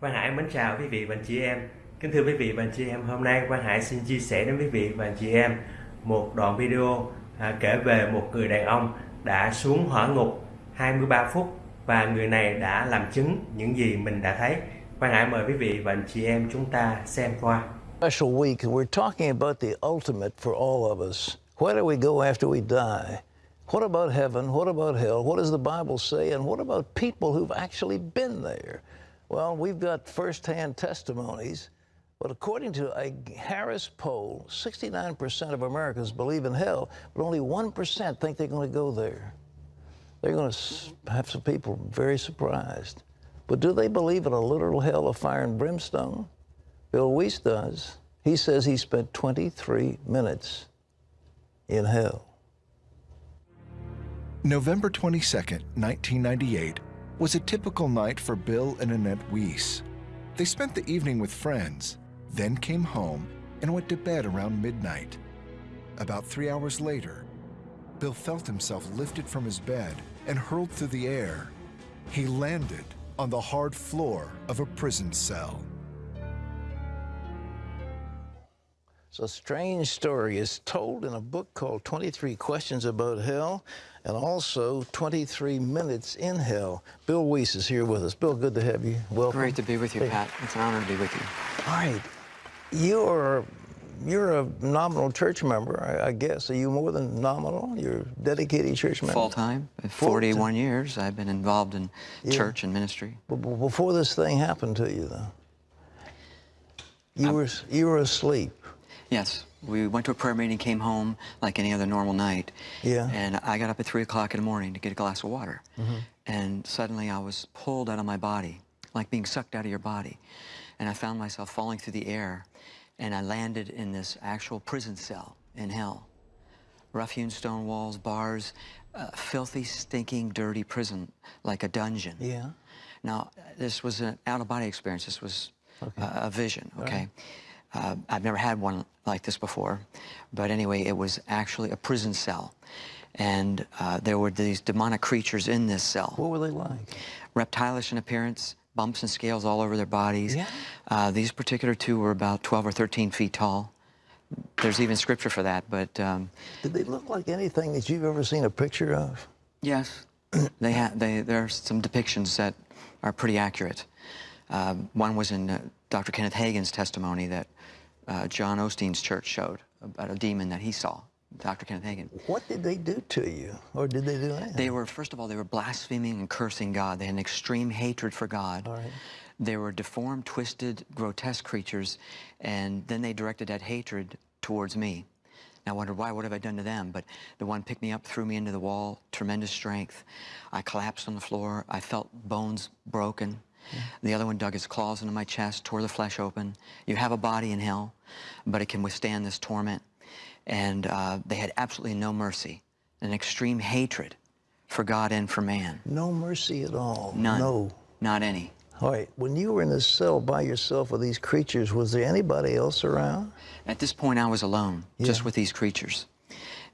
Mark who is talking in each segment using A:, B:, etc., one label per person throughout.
A: Quang Hải mến chào quý vị và anh chị em. Kính thưa quý vị và anh chị em, hôm nay Quang Hải xin chia sẻ đến quý vị và anh chị em một đoạn video à, kể về một người đàn ông đã xuống hỏa ngục 23 phút và người này đã làm chứng những gì mình đã thấy. Quang Hải mời quý vị và anh chị em chúng ta xem qua.
B: special week, and we're talking about the ultimate for all of us. Where do we go after we die? What about heaven? What about hell? What does the Bible say? And what about people who've actually been there? Well, we've got firsthand testimonies, but according to a Harris poll, 69% of Americans believe in hell, but only 1% think they're going to go there. They're going to have some people very surprised. But do they believe in a literal hell of fire and brimstone? Bill Wiese does. He says he spent 23 minutes in hell.
C: November 22nd, 1998, was a typical night for Bill and Annette Wiese. They spent the evening with friends, then came home and went to bed around midnight. About three hours later, Bill felt himself lifted from his bed and hurled through the air. He landed on the hard floor of a prison cell.
B: It's a strange story. It's told in a book called 23 Questions About Hell and also 23 Minutes in Hell. Bill Wiese is here with us. Bill, good to have you. Welcome.
D: Great to be with you,
B: Hey.
D: Pat. It's an honor to be with you.
B: All right. You're you're a nominal church member, I, I guess. Are you more than nominal? You're a dedicated church member?
D: Full time,
B: Full
D: 41 years, I've been involved in
B: Yeah.
D: church and ministry.
B: B- b- Before this thing happened to you, though, you were you were asleep.
D: Yes, we went to a prayer meeting, came home like any other normal night.
B: Yeah.
D: And I got up at 3 o'clock in the morning to get a glass of water.
B: Mm-hmm.
D: And suddenly I was pulled out of my body, like being sucked out of your body. And I found myself falling through the air. And I landed in this actual prison cell in hell. Rough-hewn stone walls, bars, uh, filthy, stinking, dirty prison, like a dungeon.
B: Yeah.
D: Now, this was an out-of-body experience. This was uh, a vision, okay? Uh, I've never had one like this before. But anyway, it was actually a prison cell. And uh, there were these demonic creatures in this cell.
B: What were they like?
D: Reptilish in appearance, bumps and scales all over their bodies.
B: Yeah.
D: Uh, these particular two were about 12 or 13 feet tall. There's even scripture for that, but um,
B: Did they look like anything that you've ever seen a picture of?
D: Yes, they ha- they, there are some depictions that are pretty accurate. Um, one was in uh, Dr. Kenneth Hagin's testimony that uh, John Osteen's church showed about a demon that he saw, Dr. Kenneth Hagin.
B: What did they do to you? Or did they do anything?
D: They were, first of all, they were blaspheming and cursing God. They had an extreme hatred for God.
B: All right.
D: They were deformed, twisted, grotesque creatures, and then they directed that hatred towards me. And I wondered, why? What have I done to them? But the one picked me up, threw me into the wall, tremendous strength. I collapsed on the floor. I felt bones broken. The other one dug his claws into my chest, tore the flesh open. You have a body in hell, but it can withstand this torment. And uh, they had absolutely no mercy, an extreme hatred for God and for man.
B: No mercy at all.
D: None.
B: No.
D: Not any.
B: All right. When you were in this cell by yourself with these creatures, was there anybody else around?
D: At this point, I was alone, just with these creatures.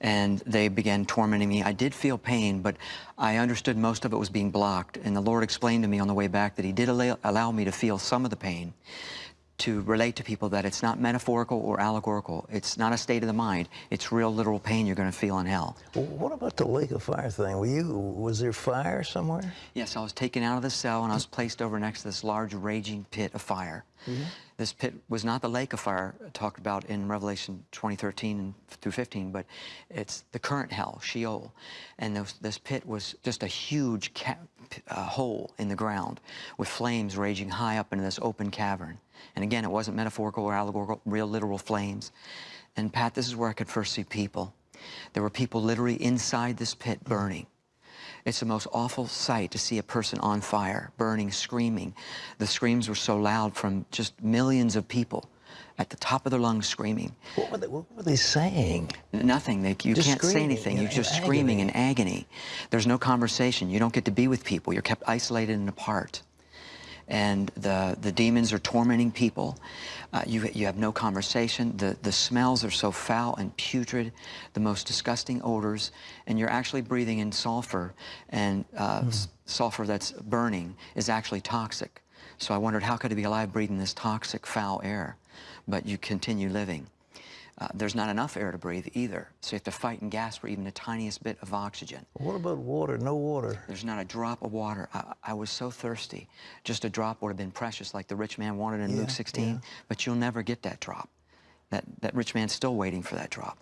D: And they began tormenting me. I did feel pain, but I understood most of it was being blocked. And the Lord explained to me on the way back that He did allow, allow me to feel some of the pain to relate to people that it's not metaphorical or allegorical. It's not a state of the mind. It's real, literal pain you're going to feel in hell.
B: Well, what about the lake of fire thing? Were you? Was there fire somewhere?
D: Yes, I was taken out of the cell and I was placed over next to this large raging pit of fire. This pit was not the lake of fire talked about in Revelation 2013 and through 15, but it's the current hell, Sheol. And those, this pit was just a huge ca- uh, hole in the ground with flames raging high up into this open cavern. And again, it wasn't metaphorical or allegorical, real literal flames. And Pat, this is where I could first see people. There were people literally inside this pit burning. It's the most awful sight to see a person on fire, burning, screaming. The screams were so loud from just millions of people at the top of their lungs screaming.
B: What were they, what were they saying?
D: Nothing. They, you
B: Just
D: can't say anything. You're just
B: in
D: screaming in agony. There's no conversation. You don't get to be with people. You're kept isolated and apart. And the, the demons are tormenting people. Uh, you, you have no conversation. The, the smells are so foul and putrid, the most disgusting odors. And you're actually breathing in sulfur. And uh, s- sulfur that's burning is actually toxic. So I wondered how could I be alive breathing this toxic, foul air, but you continue living. Uh, there's not enough air to breathe either, so you have to fight and gasp for even the tiniest bit of oxygen.
B: What about water? No water.
D: There's not a drop of water. I, I was so thirsty. Just a drop would have been precious, like the rich man wanted in
B: Yeah,
D: Luke 16,
B: yeah.
D: but you'll never get that drop. That, that rich man's still waiting for that drop.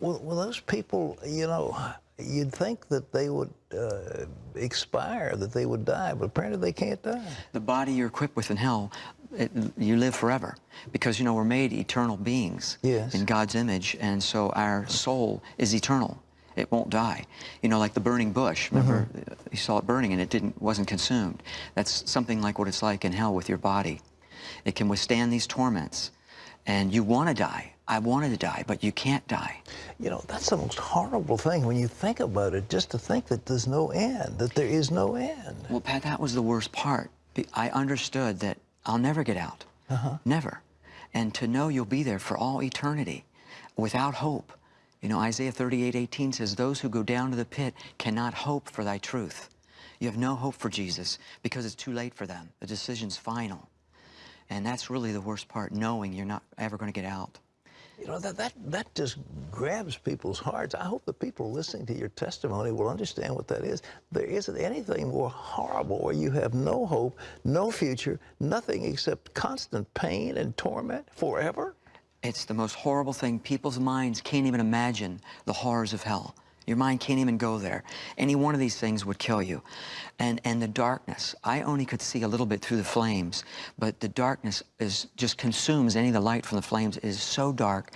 B: Well, well, those people, you know, you'd think that they would uh, expire, that they would die, but apparently they can't die.
D: The body you're equipped with in hell, it, you live forever because, you know, we're made eternal beings
B: Yes.
D: in God's image, and so our soul is eternal. It won't die. You know, like the burning bush. Remember, uh, you saw it burning and it didn't wasn't consumed. That's something like what it's like in hell with your body. It can withstand these torments, and you want to die. I wanted to die, but you can't die.
B: You know, that's the most horrible thing when you think about it, just to think that there's no end, that there is no end.
D: Well, Pat, that was the worst part. I understood that I'll never get out. Uh-huh. Never. And to know you'll be there for all eternity without hope. You know, Isaiah 38, 18 says, Those who go down to the pit cannot hope for thy truth. You have no hope for Jesus because it's too late for them. The decision's final. And that's really the worst part, knowing you're not ever going to get out.
B: You know, that, that, that just grabs people's hearts. I hope the people listening to your testimony will understand what that is. There isn't anything more horrible where you have no hope, no future, nothing except constant pain and torment forever.
D: It's the most horrible thing. People's minds can't even imagine the horrors of hell. Your mind can't even go there. Any one of these things would kill you. And, and the darkness, I only could see a little bit through the flames, but the darkness is just consumes any of the light from the flames. It is so dark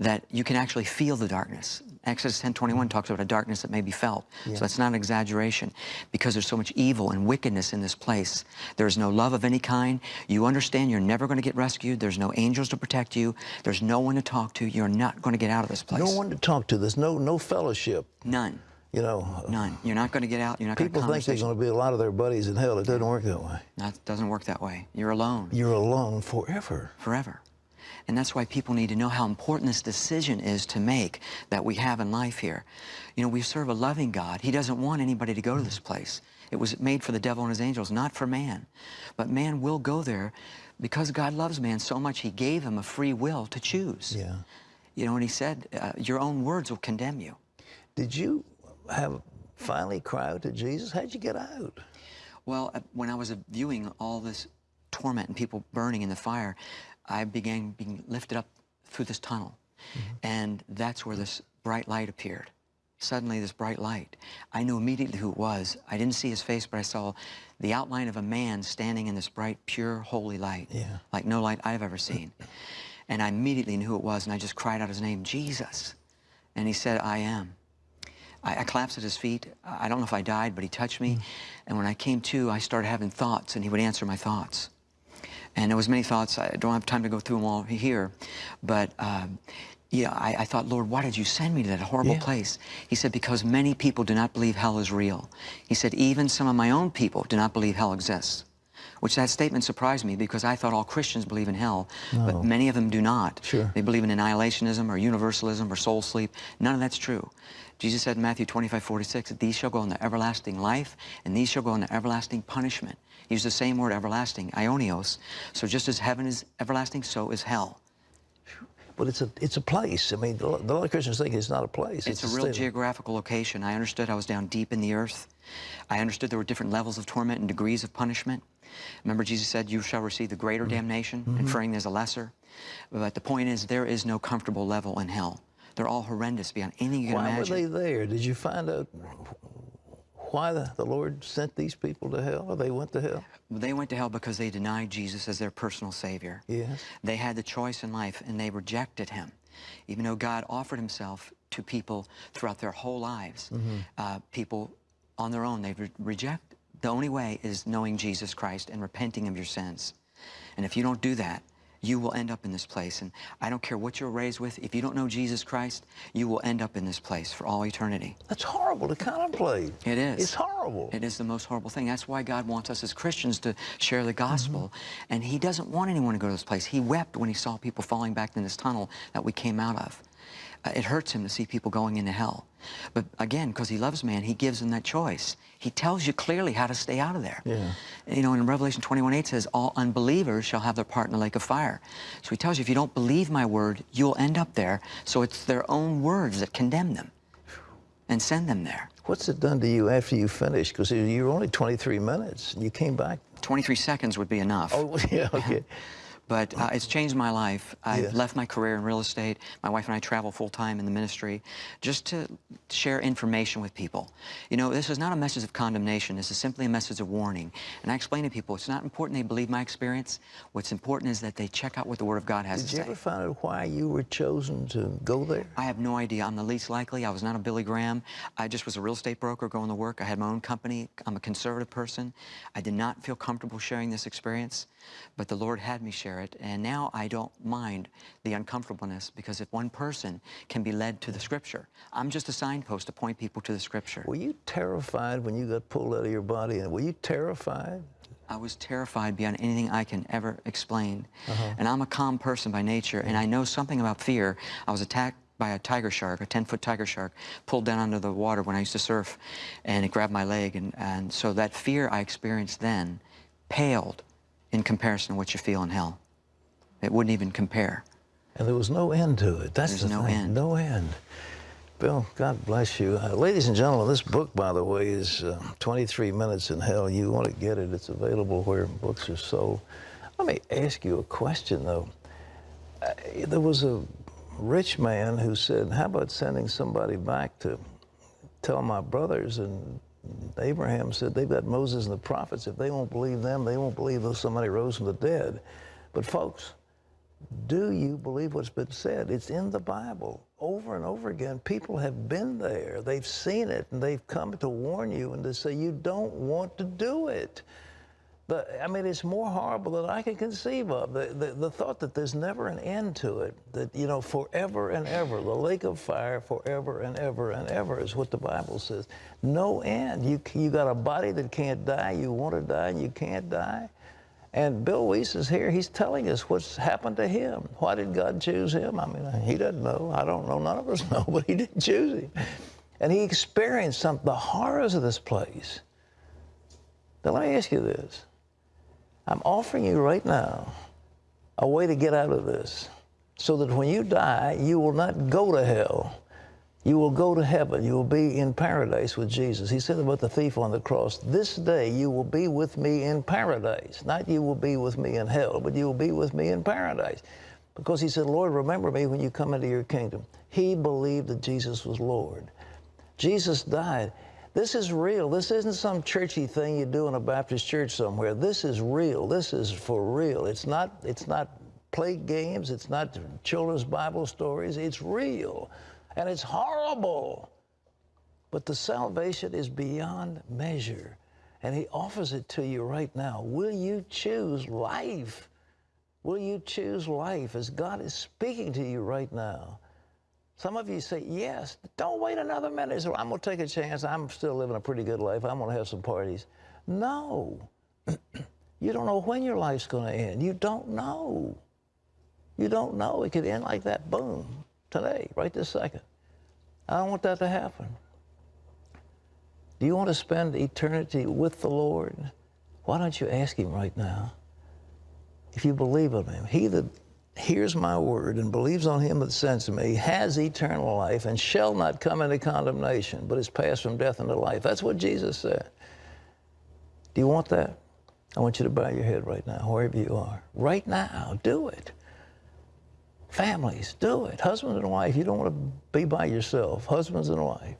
D: that you can actually feel the darkness. Exodus 10:21 talks about a darkness that may be felt. So that's not an exaggeration because there's so much evil and wickedness in this place. There's no love of any kind. You understand you're never going to get rescued. There's no angels to protect you. There's no one to talk to. You're not going to get out of this place.
B: No one to talk to. There's no, no fellowship.
D: None.
B: You know,
D: None. You're not going to get out. You're not going to
B: people think there's going to be a lot of their buddies in hell. It doesn't work that way.
D: That doesn't work that way. You're alone
B: You're alone forever.
D: forever. And that's why people need to know how important this decision is to make that we have in life here. You know, we serve a loving God. He doesn't want anybody to go to this place. It was made for the devil and his angels, not for man. But man will go there because God loves man so much, he gave him a free will to choose.
B: Yeah.
D: You know, and he said, uh, your own words will condemn you.
B: Did you have finally cry out to Jesus? How'd you get out?
D: Well, uh, when I was viewing all this torment and people burning in the fire, I began being lifted up through this tunnel. Mm-hmm. And that's where this bright light appeared. Suddenly, this bright light. I knew immediately who it was. I didn't see his face, but I saw the outline of a man standing in this bright, pure, holy light,
B: Yeah.
D: like no light I've ever seen. And I immediately knew who it was, and I just cried out his name, Jesus. And he said, I am. I, I collapsed at his feet. I don't know if I died, but he touched me. Mm. And when I came to, I started having thoughts, and he would answer my thoughts. And there was many thoughts. I don't have time to go through them all here, but um, yeah, I, I thought, Lord, why did you send me to that horrible
B: Yeah.
D: place? He said, because many people do not believe hell is real. He said, even some of my own people do not believe hell exists. Which that statement surprised me because I thought all Christians believe in hell, but many of them do not.
B: Sure.
D: They believe in annihilationism or universalism or soul sleep. None of that's true. Jesus said in Matthew 25, 46, that these shall go into everlasting life, and these shall go into everlasting punishment. He used the same word, everlasting, ionios. So just as heaven is everlasting, so is hell.
B: But it's a it's a place. I mean, a lot lot of Christians think it's not a place.
D: It's, a real geographical location. I understood I was down deep in the earth. I understood there were different levels of torment and degrees of punishment. Remember, Jesus said, You shall receive the greater
B: Mm-hmm.
D: damnation, inferring there's a lesser. But the point is, there is no comfortable level in hell. They're all horrendous beyond anything you can
B: Why
D: imagine.
B: were they there? Did you find out why the, the Lord sent these people to hell, or they went to hell?
D: They went to hell because they denied Jesus as their personal Savior.
B: Yes.
D: They had the choice in life and they rejected Him. Even though God offered Himself to people throughout their whole lives, uh, people on their own, they re- reject. The only way is knowing Jesus Christ and repenting of your sins. And if you don't do that, you will end up in this place. And I don't care what you're raised with, if you don't know Jesus Christ, you will end up in this place for all eternity.
B: That's horrible to contemplate.
D: It is.
B: It's horrible.
D: It is the most horrible thing. That's why God wants us as Christians to share the gospel. Mm-hmm. And He doesn't want anyone to go to this place. He wept when He saw people falling back in this tunnel that we came out of. Uh, It hurts him to see people going into hell. But again, because he loves man, he gives them that choice. He tells you clearly how to stay out of there.
B: Yeah.
D: You know, in Revelation 21, 8 says, all unbelievers shall have their part in the lake of fire. So he tells you, if you don't believe my word, you'll end up there. So it's their own words that condemn them and send them there.
B: What's it done to you after you finished? Because you were only 23 minutes. and You came back.
D: 23 seconds would be enough.
B: Oh, yeah, okay.
D: But uh, it's changed my life. I've
B: Yeah.
D: left my career in real estate. My wife and I travel full time in the ministry just to share information with people. You know, this is not a message of condemnation. This is simply a message of warning. And I explain to people it's not important they believe my experience. What's important is that they check out what the Word of God has
B: Did
D: to
B: you ever find out why you were chosen to go there?
D: I have no idea. I'm the least likely. I was not a Billy Graham. I just was a real estate broker going to work. I had my own company. I'm a conservative person. I did not feel comfortable sharing this experience, but the Lord had me share it. And now I don't mind the uncomfortableness because if one person can be led to the Scripture, I'm just a signpost to point people to the Scripture.
B: Were you terrified when you got pulled out of your body? And were you terrified?
D: I was terrified beyond anything I can ever explain. Uh-huh. And I'm a calm person by nature, and I know something about fear. I was attacked by a tiger shark, a 10-foot tiger shark, pulled down under the water when I used to surf, and it grabbed my leg. And, and so that fear I experienced then paled in comparison to what you feel in hell. It wouldn't even compare.
B: And there was no end to it. That's
D: There's
B: the
D: no
B: thing.
D: end.
B: No end. Bill, God bless you. Uh, ladies and gentlemen, this book, by the way, is uh, 23 Minutes in Hell. You want to get it, it's available where books are sold. Let me ask you a question, though. Uh, there was a rich man who said, How about sending somebody back to tell my brothers? And Abraham said, They've got Moses and the prophets. If they won't believe them, they won't believe that somebody rose from the dead. But, folks, do you believe what's been said? It's in the Bible over and over again. People have been there, they've seen it, and they've come to warn you and to say, you don't want to do it. I mean, it's more horrible than I can conceive of. The, the, the thought that there's never an end to it, that, you know, forever and ever, the lake of fire forever and ever and ever is what the Bible says. No end. You, you got a body that can't die, you want to die, and you can't die. And Bill Wiese is here. He's telling us what's happened to him. Why did God choose him? I mean, he doesn't know. I don't know. None of us know, but he didn't choose him. And he experienced some the horrors of this place. Now, let me ask you this. I'm offering you right now a way to get out of this so that when you die, you will not go to hell. You will go to heaven. You will be in paradise with Jesus. He said about the thief on the cross, This day you will be with me in paradise. Not you will be with me in hell, but you will be with me in paradise. Because he said, Lord, remember me when you come into your kingdom. He believed that Jesus was Lord. Jesus died. This is real. This isn't some churchy thing you do in a Baptist church somewhere. This is real. This is for real. It's not, it's not play games. It's not children's Bible stories. It's real. And it's horrible. But the salvation is beyond measure. And he offers it to you right now. Will you choose life? Will you choose life as God is speaking to you right now? Some of you say, yes, don't wait another minute. So I'm going to take a chance. I'm still living a pretty good life. I'm going to have some parties. No. you don't know when your life's going to end. You don't know. You don't know. It could end like that, boom, today, right this second. I don't want that to happen. Do you want to spend eternity with the Lord? Why don't you ask Him right now? If you believe in Him, He that hears my word and believes on Him that sends me has eternal life and shall not come into condemnation, but is passed from death into life. That's what Jesus said. Do you want that? I want you to bow your head right now, wherever you are. Right now, do it. Families, do it. Husbands and wife, you don't want to be by yourself. Husbands and wife.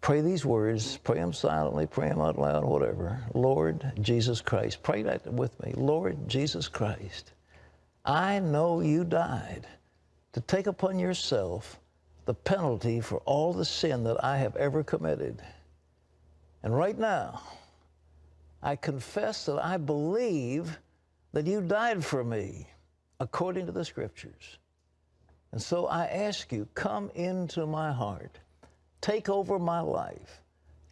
B: Pray these words, pray them silently, pray them out loud, whatever. Lord Jesus Christ. Pray that with me. Lord Jesus Christ, I know you died to take upon yourself the penalty for all the sin that I have ever committed. And right now, I confess that I believe that you died for me according to the scriptures. And so I ask you, come into my heart, take over my life,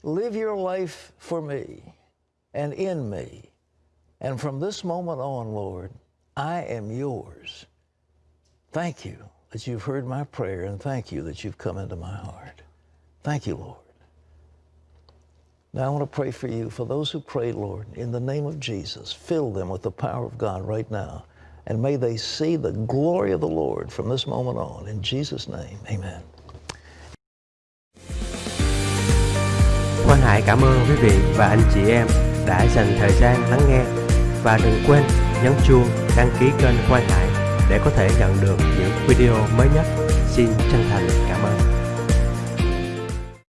B: live your life for me and in me. And from this moment on, Lord, I am yours. Thank you that you've heard my prayer and thank you that you've come into my heart. Thank you, Lord. Now I want to pray for you, for those who pray, Lord, in the name of Jesus, fill them with the power of God right now. And may they see the glory of the Lord from this moment on. In Jesus' name, amen.
A: Quang Hải cảm ơn quý vị và anh chị em đã dành thời gian lắng nghe và đừng quên nhấn chuông đăng ký kênh Quang Hải để có thể nhận được những video mới nhất. Xin chân thành cảm ơn.